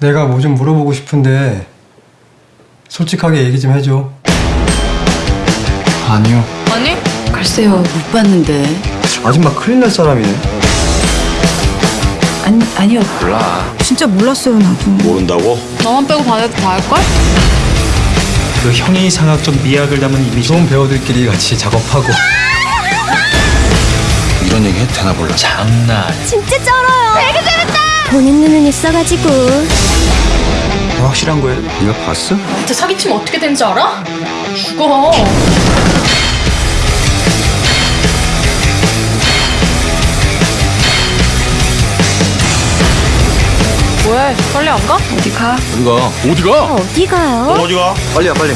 내가 뭐 좀 물어보고 싶은데 솔직하게 얘기 좀 해줘. 아니요. 아니? 글쎄요, 못 봤는데. 아줌마 큰일 날 사람이네. 아니, 아니요. 몰라. 진짜 몰랐어요 나도 모른다고? 너만 빼고 반 애들 다 할걸? 그 형이 상학적 미학을 담은 이미지 좋은 배우들끼리 같이 작업하고 이런 얘기 해도 되나 몰라. 장난. 진짜 쩔어요. 되게 재밌다. 보는 눈은 있어가지고 확실한 거예요? 네가 봤어? 진짜 사기치면 어떻게 되는지 알아? 죽어. 왜? 빨리 안 가? 어디 가? 어디 가? 어디 가? 어디 가요? 어디 가? 빨리야 빨리.